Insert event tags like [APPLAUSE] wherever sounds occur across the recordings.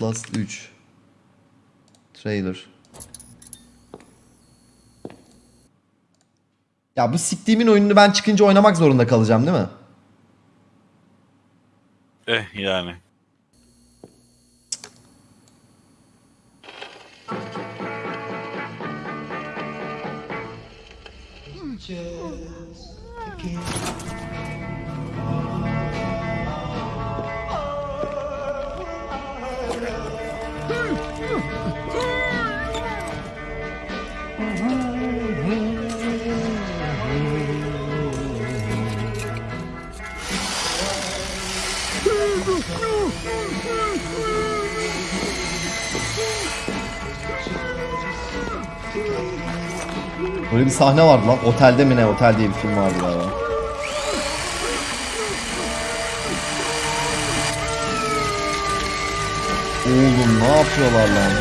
Outlast 3. Trailer. Ya bu siktiğimin oyununu ben çıkınca oynamak zorunda kalacağım değil mi? Eh yani. Böyle bir sahne vardı lan. Otelde mi ne? Otel diye bir film vardı galiba. Oğlum ne yapıyorlar lan?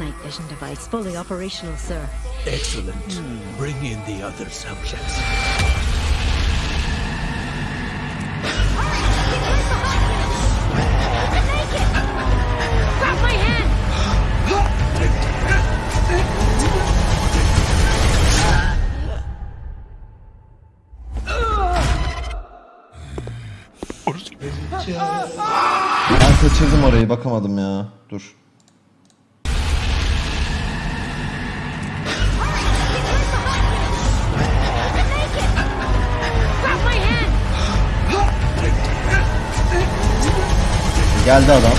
Night vision device fully operational, sir. Excellent. Bring in the other subjects. Ben kaçırdım orayı bakamadım ya. Dur. Geldi adam.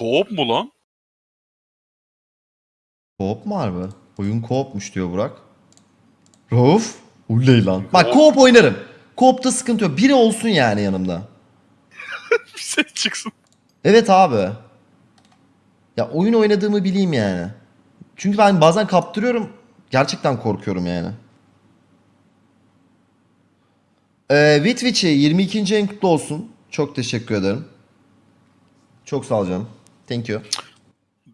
Koop mu lan? Koop mu harbi? Oyun koopmuş diyor Burak. Rauf? Uley lan. Bak koop oynarım. Koop'ta sıkıntı yok. Biri olsun yani yanımda. [LAUGHS] Bir ses çıksın. Evet abi. Ya oyun oynadığımı bileyim yani. Çünkü ben bazen kaptırıyorum. Gerçekten korkuyorum yani. Ee, Witwich'i 22. en kutlu olsun. Çok teşekkür ederim. Çok sağ ol canım. Thank you.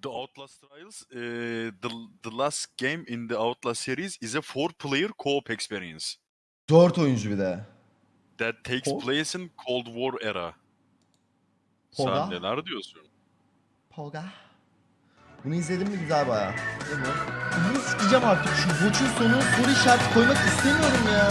The Outlast Trials, eh, the, the last game in the Outlast series is a four-player co-op experience 4 oyuncu bir de. that takes Co- place in Cold War era. Koda? Sen neler diyorsun? Polga. Bunu izledim mi güzel baya. Değil mi? Bunu sikeceğim artık. Şu Watch'un sonuna soru işareti koymak istemiyorum ya.